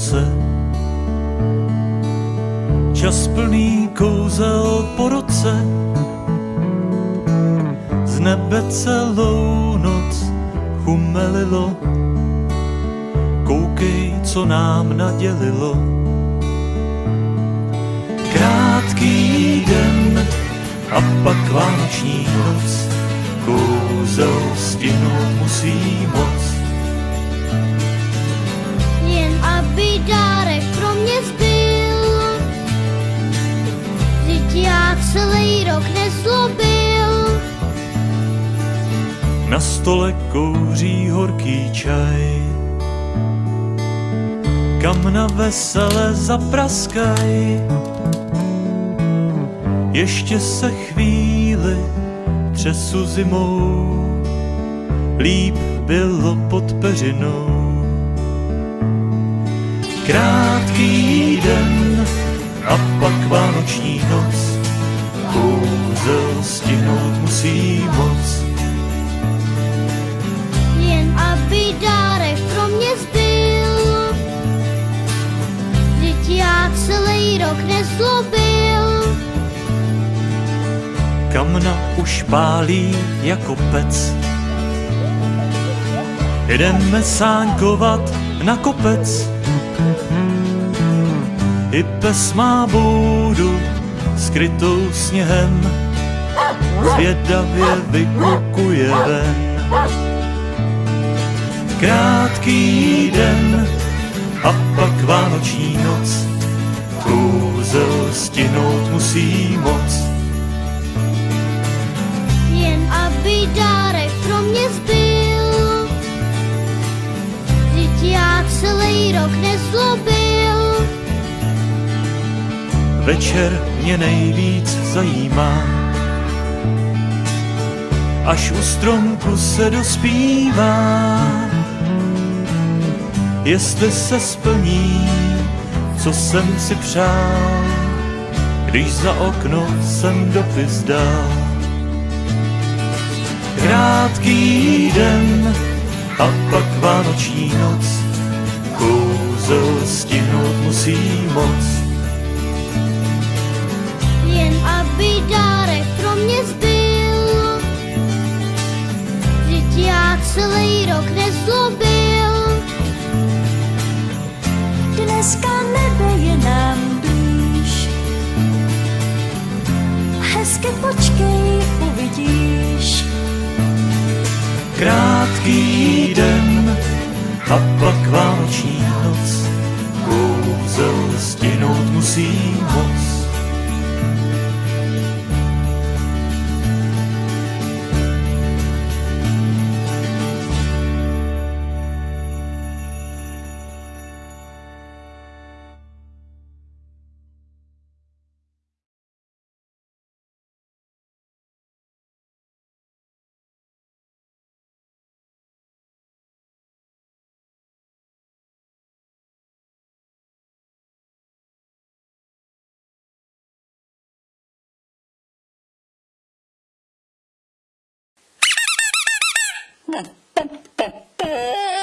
noce. Čas plný kouzel po roce, z nebe celou noc chumelilo. Koukej, co nám nadělilo. Krátký den a pak vánoční noc, kouzel stihnout musí moc. Jen aby pro mě zbyl, celý rok nezlobil. Na stole kouří horký čaj, kam na vesele zapraskaj. Ještě se chvíli třesu zimou, líp bylo pod peřinou. Krátký den a pak vánoční noc, kouzel stihnout musí moc. Jen aby dárek pro mě zbyl, Vždyť já celý rok nezlobil. Kamna už pálí jako pec. Jdeme sáňkovat na kopec. I pes má boudu skrytou sněhem, zvědavě vykukuje ven. Krátký den a pak vánoční noc, kouzel stihnout musí moc. Jen aby dárek rok nezlobil. Večer mě nejvíc zajímá, až u stromku se dospívá, jestli se splní, co jsem si přál, když za okno jsem dopis dal. Krátký den a pak vánoční noc, kouzel stihnout musí moc. Jen aby dárek pro mě zbyl, Vždyť já celý rok nezlobil. Dneska nebe je nám blíž. Hezky počkej, a pak vánoční noc, kouzel stihnout musí moc. tật tật tật tật